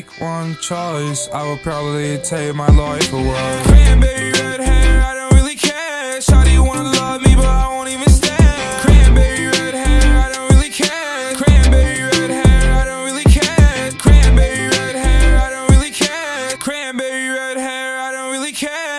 make one choice, I would probably take my life away. Cranberry red hair, I don't really care. Shawty wanna love me, but I won't even stare. Cranberry red hair, I don't really care. Cranberry red hair, I don't really care. Cranberry red hair, I don't really care. Cranberry red hair, I don't really care.